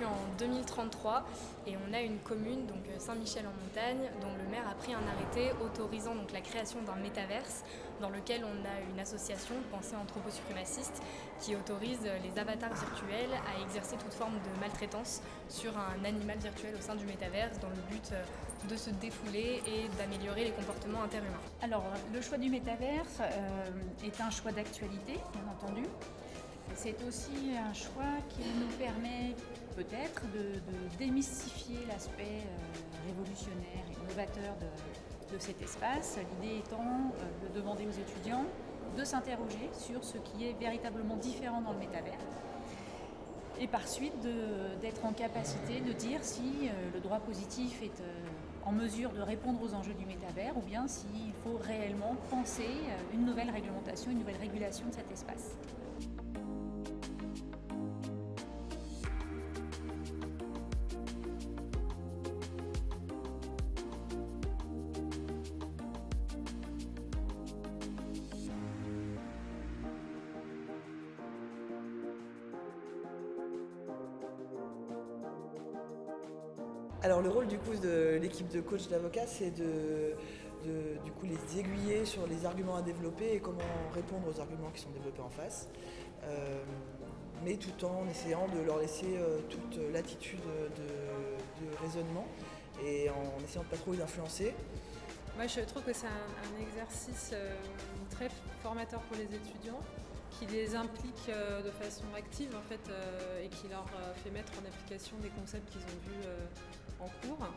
en 2033 et on a une commune, donc Saint-Michel-en-Montagne, dont le maire a pris un arrêté autorisant donc la création d'un métaverse dans lequel on a une association pensée anthroposupremaciste qui autorise les avatars virtuels à exercer toute forme de maltraitance sur un animal virtuel au sein du métaverse dans le but de se défouler et d'améliorer les comportements interhumains. Alors le choix du métaverse euh, est un choix d'actualité, bien entendu. C'est aussi un choix qui nous permet peut-être de, démystifier l'aspect euh, révolutionnaire et novateur de, cet espace. L'idée étant euh, de demander aux étudiants de s'interroger sur ce qui est véritablement différent dans le métavers et par suite d'être en capacité de dire si euh, le droit positif est en mesure de répondre aux enjeux du métavers ou bien s'il faut réellement penser une nouvelle réglementation, une nouvelle régulation de cet espace. Alors le rôle du coup de l'équipe de coach d'avocats, c'est de, du coup les aiguiller sur les arguments à développer et comment répondre aux arguments qui sont développés en face, euh, mais tout en essayant de leur laisser euh, toute l'attitude de, raisonnement et en essayant de pas trop les influencer. Moi je trouve que c'est un, exercice euh, très formateur pour les étudiants qui les implique de façon active en fait et qui leur fait mettre en application des concepts qu'ils ont vus en cours.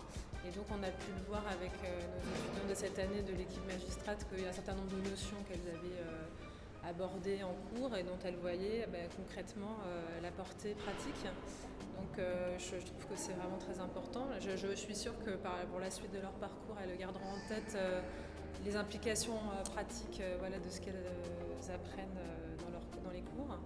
Et donc on a pu le voir avec euh, nos étudiants de cette année de l'équipe magistrate qu'il y a un certain nombre de notions qu'elles avaient euh, abordées en cours et dont elles voyaient eh ben, concrètement euh, la portée pratique. Donc je, trouve que c'est vraiment très important. Je, suis sûre que pour la suite de leur parcours, elles garderont en tête les implications pratiques de ce qu'elles apprennent 보아